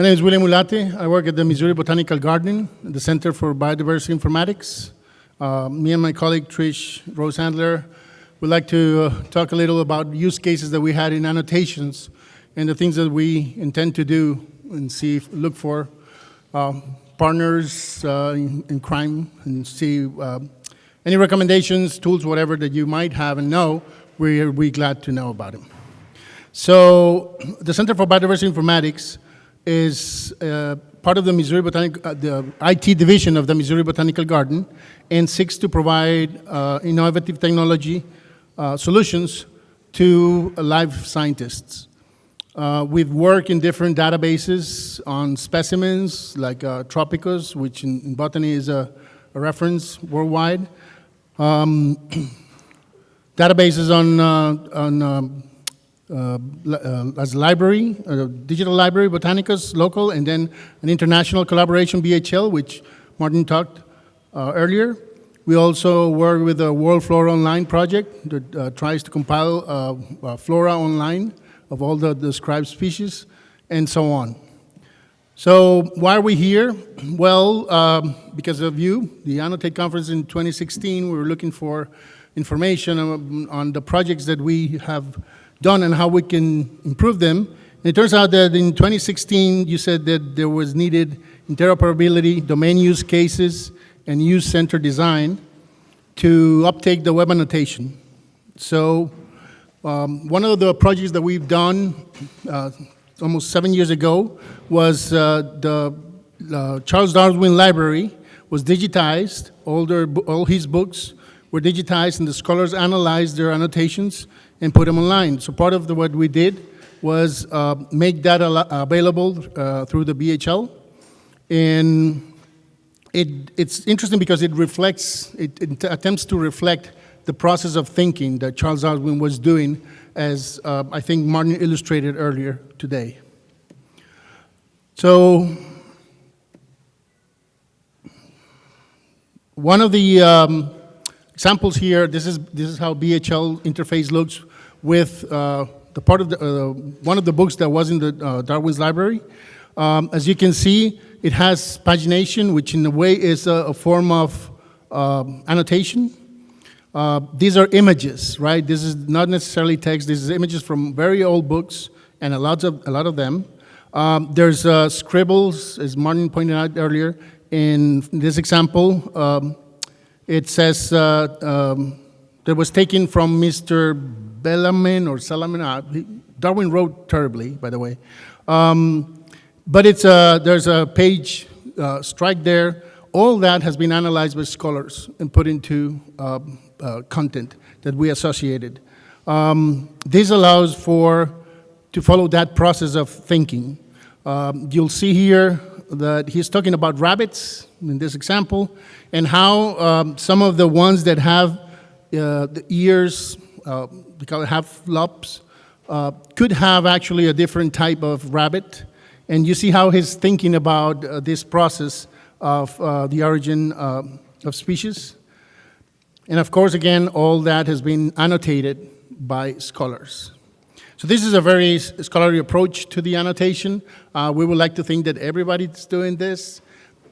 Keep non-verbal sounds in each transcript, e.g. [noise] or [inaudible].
My name is William Ulate. I work at the Missouri Botanical Garden, the Center for Biodiversity Informatics. Uh, me and my colleague Trish Rose-Sandler would like to uh, talk a little about use cases that we had in annotations and the things that we intend to do and see, look for uh, partners in, in, crime and see uh, any recommendations, tools, whatever that you might have and know, we're, we're glad to know about them. So the Center for Biodiversity Informatics is uh, part of the Missouri Botanic, uh, the IT division of the Missouri Botanical Garden and seeks to provide uh, innovative technology uh, solutions to live scientists. Uh, we've worked in different databases on specimens like uh, Tropicos, which in, in, botany is a, a reference worldwide. Um, [clears throat] databases on, on um, uh, uh, as a library, a digital library, Botanicus local, and then an international collaboration, BHL, which Martin talked uh, earlier. We also work with the World Flora Online project that uh, tries to compile uh, uh, flora online of all the described species and so on. So why are we here? Well, um, because of you, the Annotate conference in 2016, we were looking for information on, on the projects that we have done and how we can improve them. And it turns out that in 2016, you said that there was needed interoperability, domain use cases, and use center design to uptake the web annotation. So um, one of the projects that we've done uh, almost seven years ago was uh, the uh, Charles Darwin Library was digitized. All, their, all his books were digitized and the scholars analyzed their annotations and put them online. So part of the, what we did was uh, make that available uh, through the BHL. And it, it's interesting because it reflects, it, it, attempts to reflect the process of thinking that Charles Darwin was doing as uh, I think Martin illustrated earlier today. So one of the um, examples here, this is, this is how BHL interface looks with uh, the part of the, uh, one of the books that was in the uh, Darwin's library. Um, as you can see, it has pagination, which in a way is a, a form of um, annotation. Uh, these are images, right? This is not necessarily text. This is images from very old books, and a lot of, a lot of them. Um, there's uh, scribbles, as Martin pointed out earlier. In this example, um, it says uh, um, that was taken from Mr. Bellamin or Salaman. Uh, Darwin wrote terribly, by the way. Um, but it's a, there's a page uh, strike there. All that has been analyzed by scholars and put into uh, uh, content that we associated. Um, this allows for to follow that process of thinking. Um, you'll see here that he's talking about rabbits in this example and how um, some of the ones that have uh, the ears uh, we call it uh, could have actually a different type of rabbit. And you see how he's thinking about uh, this process of uh, the origin uh, of species. And of course, again, all that has been annotated by scholars. So this is a very scholarly approach to the annotation. Uh, we would like to think that everybody's doing this,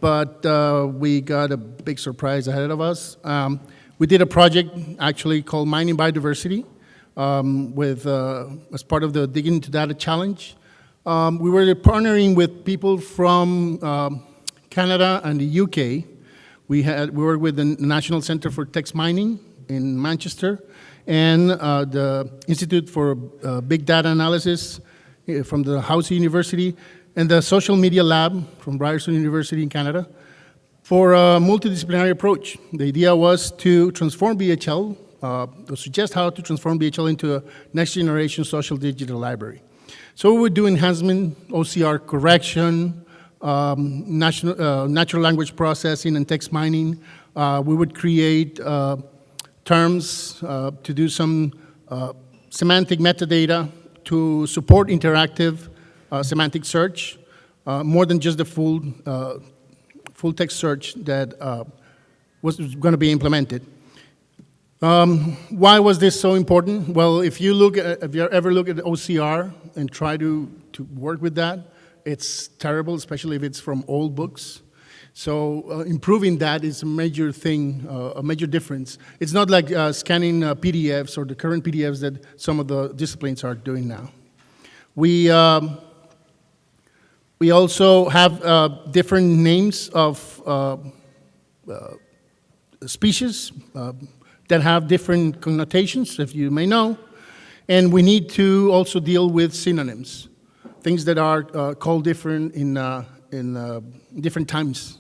but we got a big surprise ahead of us. Um, we did a project actually called Mining Biodiversity um, with, uh, as part of the Digging into Data Challenge. Um, we were partnering with people from um, Canada and the UK. We, had, we worked with the National Center for Text Mining in Manchester and uh, the Institute for uh, Big Data Analysis uh, from the Dalhousie University and the Social Media Lab from Ryerson University in Canada for a multidisciplinary approach. The idea was to transform BHL, uh, to suggest how to transform BHL into a next generation social digital library. So we would do enhancement, OCR correction, um, national, uh, natural language processing and text mining. Uh, we would create uh, terms uh, to do some uh, semantic metadata to support interactive semantic search, more than just the full full text search that uh, was going to be implemented. Um, why was this so important? Well, if you look at, if you ever look at OCR and try to, to work with that, it's terrible, especially if it's from old books. So uh, improving that is a major thing, uh, a major difference. It's not like uh, scanning uh, PDFs or the current PDFs that some of the disciplines are doing now. We, um, we also have uh, different names of uh, species that have different connotations, if you may know. And we need to also deal with synonyms, things that are called different in, in different times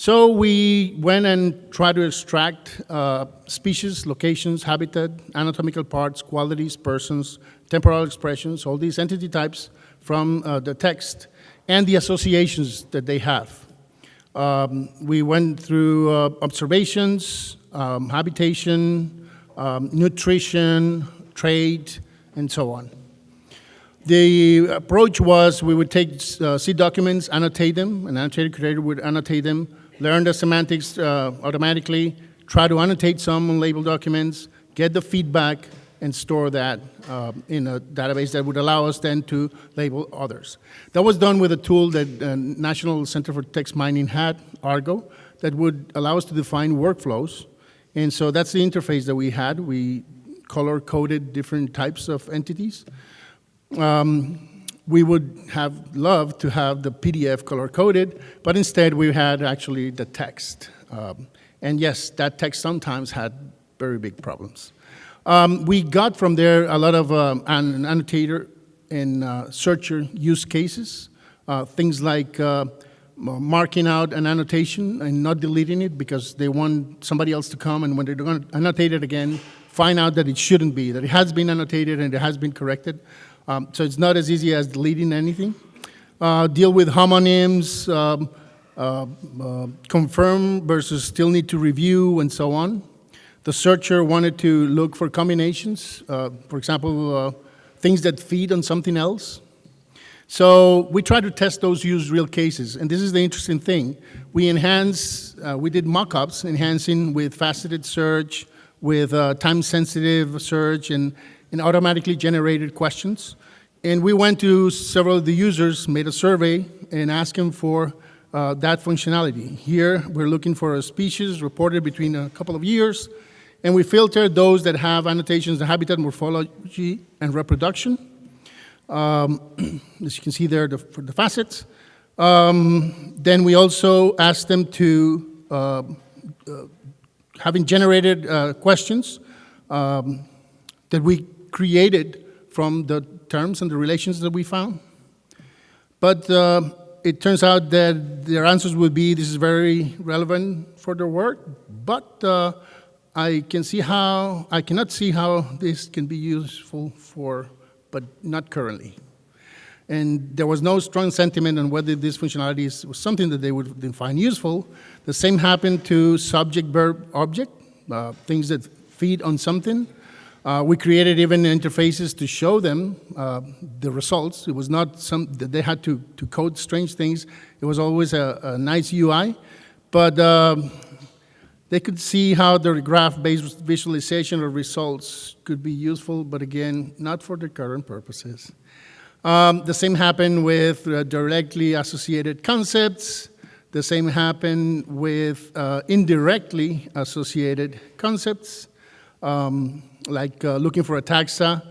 so we went and tried to extract uh, species, locations, habitat, anatomical parts, qualities, persons, temporal expressions, all these entity types from uh, the text and the associations that they have. Um, we went through uh, observations, um, habitation, um, nutrition, trade, and so on. The approach was we would take uh, seed documents, annotate them, an annotated curator would annotate them, learn the semantics uh, automatically, try to annotate some label documents, get the feedback, and store that uh, in a database that would allow us then to label others. That was done with a tool that uh, National Center for Text Mining had, Argo, that would allow us to define workflows. And so that's the interface that we had. We color-coded different types of entities. Um, we would have loved to have the PDF color-coded, but instead we had actually the text. Um, and yes, that text sometimes had very big problems. Um, we got from there a lot of um, an annotator and uh, searcher use cases, uh, things like uh, marking out an annotation and not deleting it because they want somebody else to come and when they're going to annotate it again, find out that it shouldn't be, that it has been annotated and it has been corrected. Um, so it's not as easy as deleting anything. Uh, deal with homonyms, um, uh, uh, confirm versus still need to review, and so on. The searcher wanted to look for combinations, uh, for example, uh, things that feed on something else. So we try to test those use real cases, and this is the interesting thing. We enhance, uh, we did mock-ups enhancing with faceted search, with time-sensitive search, and, and automatically generated questions. And we went to several of the users, made a survey, and asked them for uh, that functionality. Here, we're looking for a species reported between a couple of years, and we filtered those that have annotations, the habitat, morphology, and reproduction. Um, [clears throat] as you can see there, the, for the facets. Um, then we also asked them to, uh, uh, having generated uh, questions um, that we created from the terms and the relations that we found. But uh, it turns out that their answers would be, this is very relevant for their work, but uh, I can see how, I cannot see how this can be useful for, but not currently. And there was no strong sentiment on whether this functionality is, was something that they would find useful. The same happened to subject, verb, object, uh, things that feed on something. Uh, we created even interfaces to show them uh, the results. It was not some that they had to, to code strange things. It was always a, a nice UI, but um, they could see how the graph-based visualization of results could be useful, but again, not for the current purposes. Um, the same happened with uh, directly associated concepts. The same happened with uh, indirectly associated concepts. Um, like uh, looking for a taxa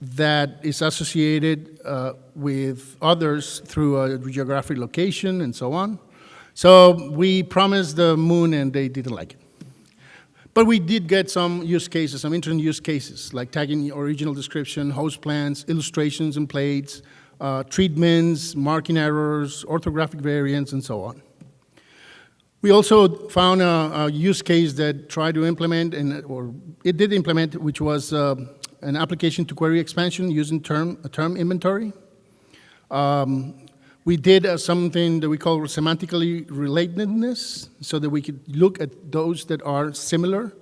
that is associated uh, with others through a geographic location and so on. So we promised the moon and they didn't like it. But we did get some use cases, some interesting use cases, like tagging original description, host plans, illustrations and plates, uh, treatments, marking errors, orthographic variants, and so on. We also found a, a, use case that tried to implement, and, or it did implement, which was uh, an application to query expansion using term, a term inventory. Um, we did uh, something that we call semantically relatedness, so that we could look at those that are similar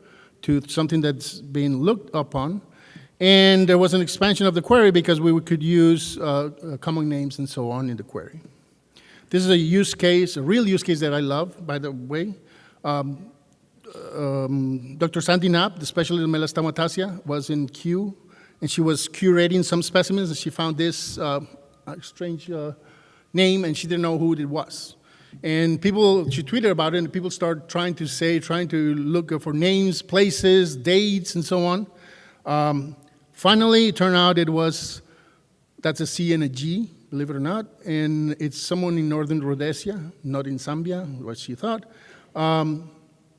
to something that's being looked upon. And there was an expansion of the query because we could use uh, uh common names and so on in the query. This is a use case, a real use case that I love, by the way. Um, um, Dr. Sandy Knapp, the specialist in Melastomataceae, was in Kew, and she was curating some specimens, and she found this uh, strange uh, name, and she didn't know who it was. And people, she tweeted about it, and people started trying to say, trying to look for names, places, dates, and so on. Um, finally, it turned out it was, that's a C and a G, believe it or not, and it's someone in northern Rhodesia, not in Zambia, what she thought. Um,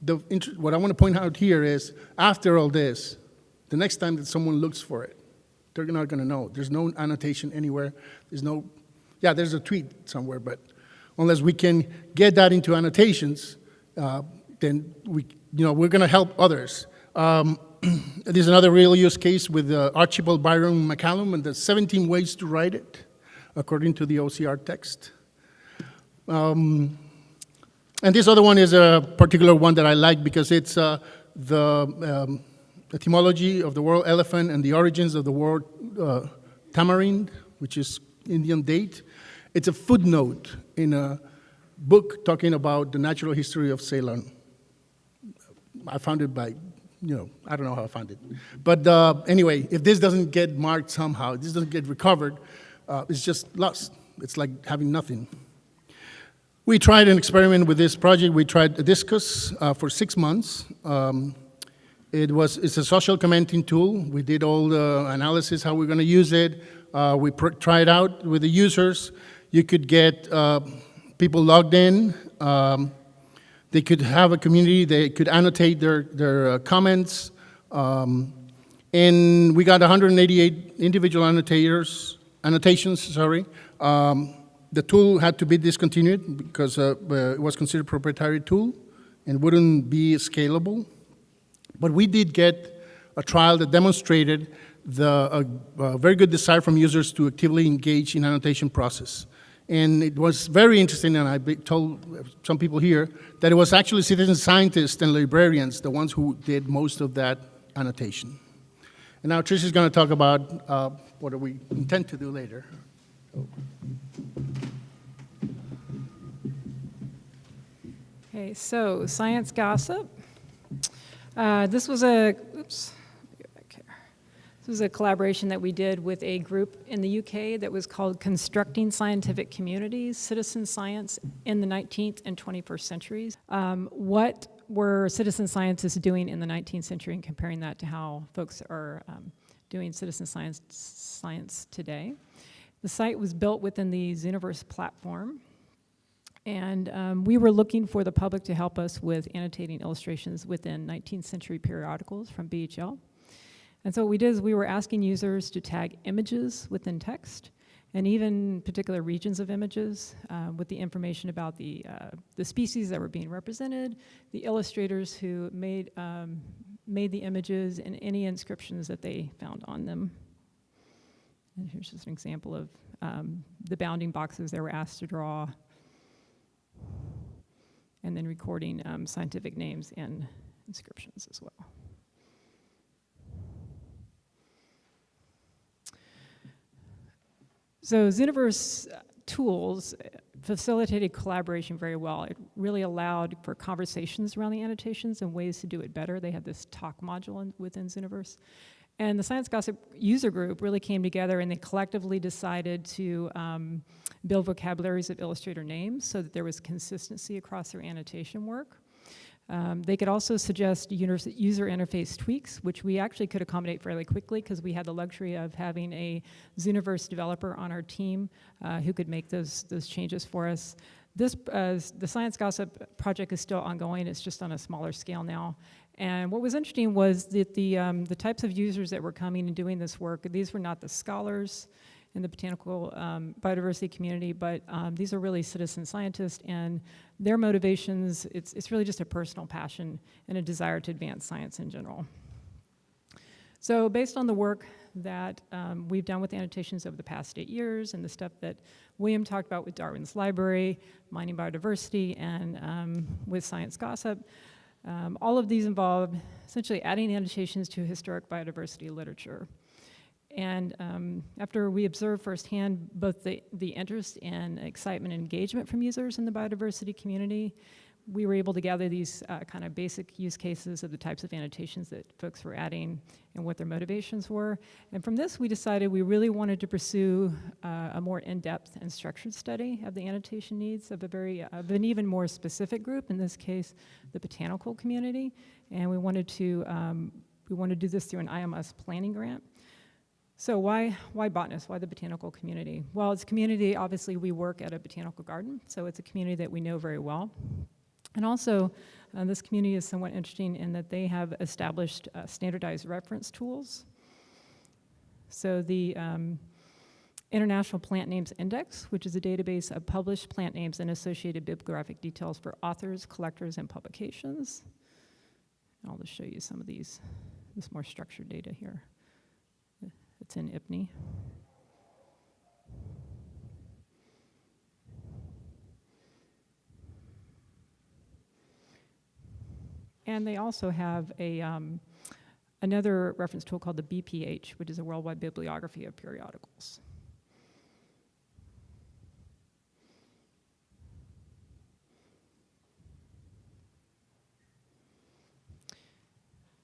the, what I want to point out here is, after all this, the next time that someone looks for it, they're not going to know. There's no annotation anywhere. There's no, yeah, there's a tweet somewhere, but unless we can get that into annotations, uh, then we, you know, we're going to help others. Um, [clears throat] there's another real use case with uh, Archibald Byron McCallum and the 17 ways to write it, according to the OCR text. Um, and this other one is a particular one that I like because it's uh, the um, etymology of the word elephant and the origins of the word uh, tamarind, which is Indian date. It's a footnote in a book talking about the natural history of Ceylon. I found it by, you know, I don't know how I found it. But uh, anyway, if this doesn't get marked somehow, this doesn't get recovered, uh, it's just lost. It's like having nothing. We tried an experiment with this project. We tried Disqus uh, for six months. Um, it was, it's a social commenting tool. We did all the analysis, how we're gonna use it. Uh, we tried out with the users. You could get uh, people logged in. Um, they could have a community. They could annotate their, their uh, comments. Um, and we got 188 individual annotators, annotations, sorry. Um, the tool had to be discontinued because uh, uh, it was considered proprietary tool and wouldn't be scalable. But we did get a trial that demonstrated the a very good desire from users to actively engage in annotation process. And it was very interesting, and I told some people here, that it was actually citizen scientists and librarians, the ones who did most of that annotation. And now Trish is going to talk about uh, what we intend to do later. Okay, so science gossip. Uh, this was a, oops, this was a collaboration that we did with a group in the UK that was called Constructing Scientific Communities, Citizen Science in the 19th and 21st Centuries. Um, what were citizen scientists doing in the 19th century and comparing that to how folks are um, doing citizen science, science today? The site was built within the Zooniverse platform. And um, we were looking for the public to help us with annotating illustrations within 19th century periodicals from BHL. And so what we did is we were asking users to tag images within text and even particular regions of images uh, with the information about the, uh, the species that were being represented, the illustrators who made, um, made the images, and any inscriptions that they found on them. And here's just an example of um, the bounding boxes they were asked to draw, and then recording um, scientific names and inscriptions as well. So Zooniverse tools facilitated collaboration very well. It really allowed for conversations around the annotations and ways to do it better. They had this talk module in, within Zooniverse. And the Science Gossip user group really came together and they collectively decided to um, build vocabularies of illustrator names so that there was consistency across their annotation work. Um, they could also suggest user interface tweaks, which we actually could accommodate fairly quickly because we had the luxury of having a Zooniverse developer on our team uh, who could make those, those changes for us. This, uh, the Science Gossip project is still ongoing, it's just on a smaller scale now. And what was interesting was that the, um, the types of users that were coming and doing this work, these were not the scholars in the botanical um, biodiversity community, but um, these are really citizen scientists and their motivations, it's, it's really just a personal passion and a desire to advance science in general. So based on the work that um, we've done with annotations over the past eight years and the stuff that William talked about with Darwin's Library, mining biodiversity, and um, with Science Gossip, um, all of these involve essentially adding annotations to historic biodiversity literature. And um, after we observed firsthand both the, the interest and excitement and engagement from users in the biodiversity community, we were able to gather these uh, kind of basic use cases of the types of annotations that folks were adding and what their motivations were. And from this, we decided we really wanted to pursue uh, a more in-depth and structured study of the annotation needs of a very, of an even more specific group, in this case, the botanical community. And we wanted to, um, we wanted to do this through an IMLS planning grant. So why, why botanists? Why the botanical community? Well, it's community, obviously we work at a botanical garden, so it's a community that we know very well. And also, uh, this community is somewhat interesting in that they have established uh, standardized reference tools. So the um, International Plant Names Index, which is a database of published plant names and associated bibliographic details for authors, collectors, and publications. I'll just show you some of these, this more structured data here. It's in IPNI. And they also have a, um, another reference tool called the BPH, which is a worldwide bibliography of periodicals.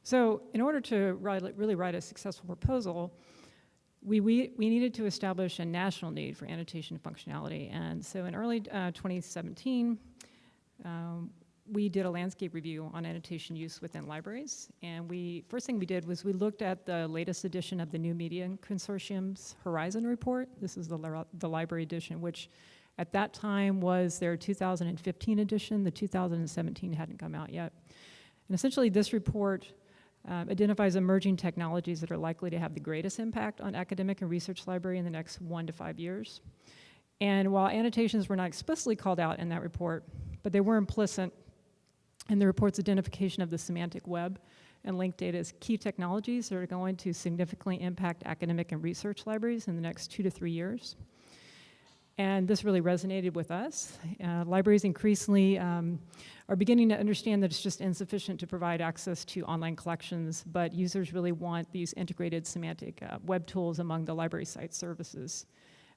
So in order to write, really write a successful proposal, we, we, we needed to establish a national need for annotation functionality. And so in early uh, 2017, um, we did a landscape review on annotation use within libraries. And we, first thing we did was we looked at the latest edition of the New Media Consortium's Horizon Report. This is the, the library edition, which at that time was their 2015 edition. The 2017 hadn't come out yet. And essentially this report um, identifies emerging technologies that are likely to have the greatest impact on academic and research library in the next one to five years. And while annotations were not explicitly called out in that report, but they were implicit in the report's identification of the semantic web and linked data as key technologies that are going to significantly impact academic and research libraries in the next two to three years. And this really resonated with us. Uh, libraries increasingly um, are beginning to understand that it's just insufficient to provide access to online collections, but users really want these integrated semantic uh, web tools among the library site services.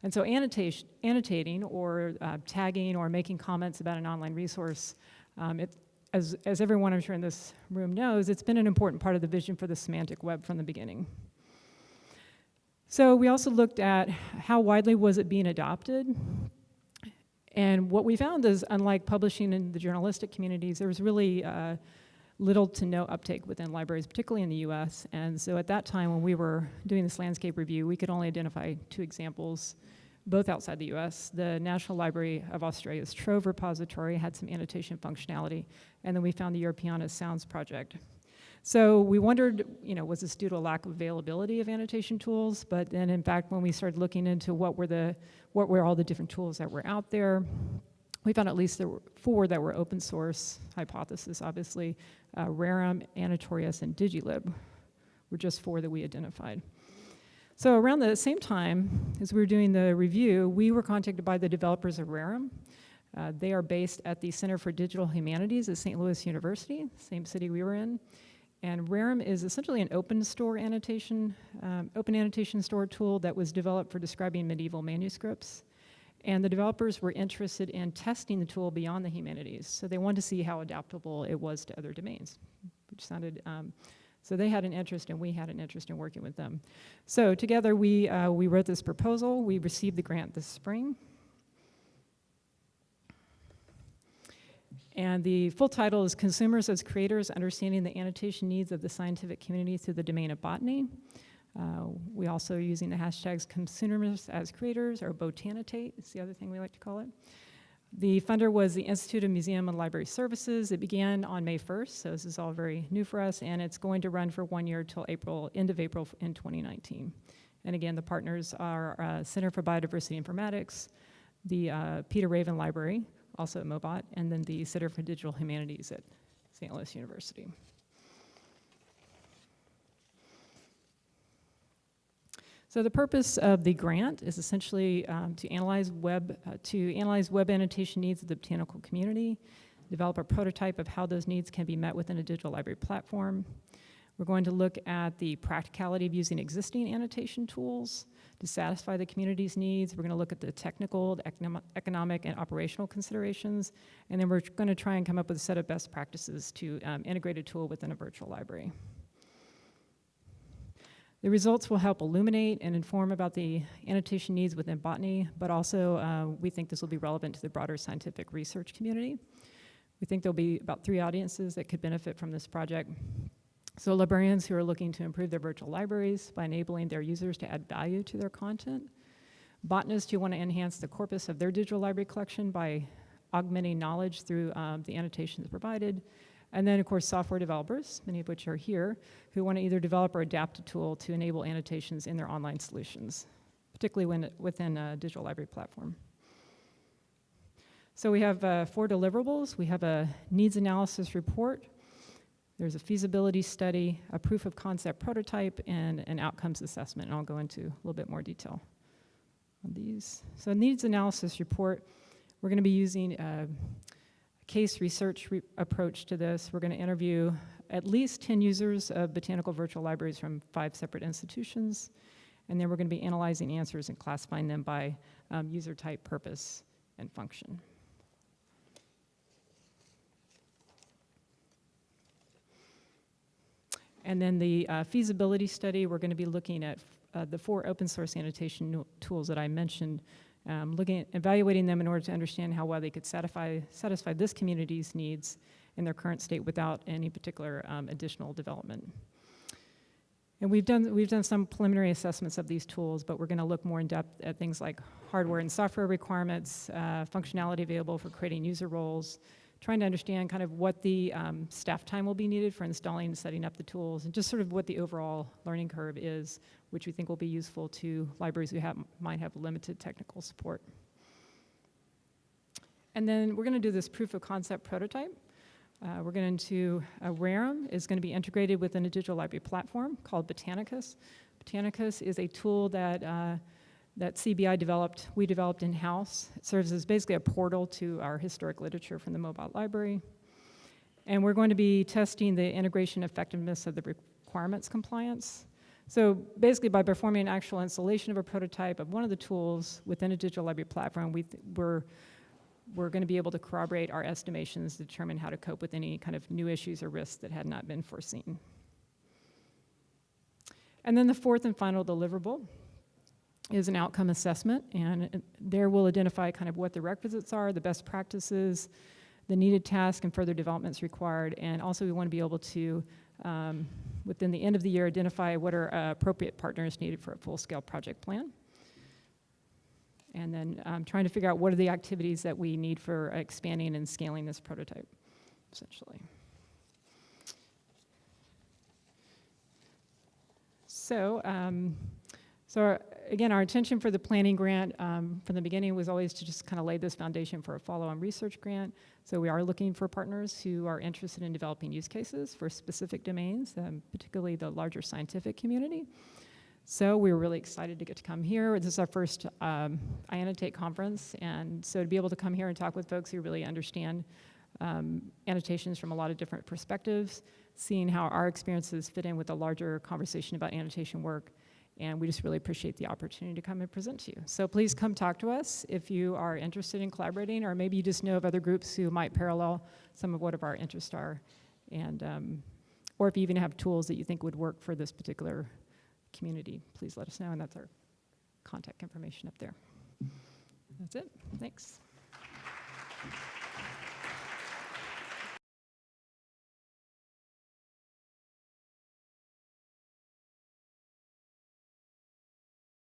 And so annotating or uh, tagging or making comments about an online resource, um, it, as, as everyone I'm sure in this room knows, it's been an important part of the vision for the semantic web from the beginning. So we also looked at how widely was it being adopted. And what we found is, unlike publishing in the journalistic communities, there was really uh, little to no uptake within libraries, particularly in the US. And so at that time when we were doing this landscape review, we could only identify two examples, both outside the US. The National Library of Australia's Trove repository had some annotation functionality, and then we found the Europeana Sounds project, so we wondered, you know, was this due to a lack of availability of annotation tools? But then in fact, when we started looking into what were the, what were all the different tools that were out there, we found at least there were four that were open source, hypothesis obviously, uh, Rerum, and Digilib were just four that we identified. So around the same time as we were doing the review, we were contacted by the developers of Rerum. Uh, they are based at the Center for Digital Humanities at St. Louis University, same city we were in. And Rerum is essentially an open store annotation, um, open annotation store tool that was developed for describing medieval manuscripts. And the developers were interested in testing the tool beyond the humanities. So they wanted to see how adaptable it was to other domains, which sounded, um, so they had an interest and we had an interest in working with them. So together we, uh, we wrote this proposal. We received the grant this spring. And the full title is Consumers as Creators, Understanding the Annotation Needs of the Scientific Community Through the Domain of Botany. Uh, we also are using the hashtags consumers as creators or botanitate, it's the other thing we like to call it. The funder was the Institute of Museum and Library Services. It began on May 1st, so this is all very new for us, and it's going to run for one year till April, end of April in 2019. And again, the partners are uh, Center for Biodiversity Informatics, the uh, Peter Raven Library, also at MoBOT, and then the Center for Digital Humanities at St. Louis University. So the purpose of the grant is essentially um, to analyze web uh, to analyze web annotation needs of the botanical community, develop a prototype of how those needs can be met within a digital library platform. We're going to look at the practicality of using existing annotation tools, to satisfy the community's needs. We're going to look at the technical, the economic, and operational considerations, and then we're going to try and come up with a set of best practices to um, integrate a tool within a virtual library. The results will help illuminate and inform about the annotation needs within botany, but also uh, we think this will be relevant to the broader scientific research community. We think there'll be about three audiences that could benefit from this project. So librarians who are looking to improve their virtual libraries by enabling their users to add value to their content. Botanists who want to enhance the corpus of their digital library collection by augmenting knowledge through um, the annotations provided. And then, of course, software developers, many of which are here, who want to either develop or adapt a tool to enable annotations in their online solutions, particularly when, within a digital library platform. So we have uh, four deliverables. We have a needs analysis report. There's a feasibility study, a proof of concept prototype, and an outcomes assessment. And I'll go into a little bit more detail on these. So needs analysis report, we're going to be using a case research re approach to this. We're going to interview at least 10 users of botanical virtual libraries from five separate institutions. And then we're going to be analyzing answers and classifying them by um, user type, purpose, and function. And then the uh, feasibility study, we're going to be looking at uh, the four open source annotation tools that I mentioned, um, looking at evaluating them in order to understand how well they could satisfy, satisfy this community's needs in their current state without any particular um, additional development. And we've done, we've done some preliminary assessments of these tools, but we're going to look more in depth at things like hardware and software requirements, uh, functionality available for creating user roles, trying to understand kind of what the um, staff time will be needed for installing and setting up the tools, and just sort of what the overall learning curve is, which we think will be useful to libraries who have, might have limited technical support. And then we're going to do this proof of concept prototype. Uh, we're going to, uh, Rerum is going to be integrated within a digital library platform called Botanicus. Botanicus is a tool that uh, that CBI developed, we developed in-house. It serves as basically a portal to our historic literature from the MoBOT library. And we're going to be testing the integration effectiveness of the requirements compliance. So basically by performing an actual installation of a prototype of one of the tools within a digital library platform, we we're, we're going to be able to corroborate our estimations determine how to cope with any kind of new issues or risks that had not been foreseen. And then the fourth and final deliverable is an outcome assessment, and there we'll identify kind of what the requisites are, the best practices, the needed task and further developments required, and also we want to be able to, um, within the end of the year, identify what are uh, appropriate partners needed for a full-scale project plan. And then um, trying to figure out what are the activities that we need for expanding and scaling this prototype, essentially. So, um, so our, again, our intention for the planning grant um, from the beginning was always to just kind of lay this foundation for a follow-on research grant. So we are looking for partners who are interested in developing use cases for specific domains, um, particularly the larger scientific community. So we were really excited to get to come here. This is our first um, iAnnotate conference, and so to be able to come here and talk with folks who really understand um, annotations from a lot of different perspectives, seeing how our experiences fit in with a larger conversation about annotation work, and we just really appreciate the opportunity to come and present to you. So please come talk to us if you are interested in collaborating, or maybe you just know of other groups who might parallel some of what of our interests are, and um, or if you even have tools that you think would work for this particular community, please let us know, and that's our contact information up there. That's it. Thanks.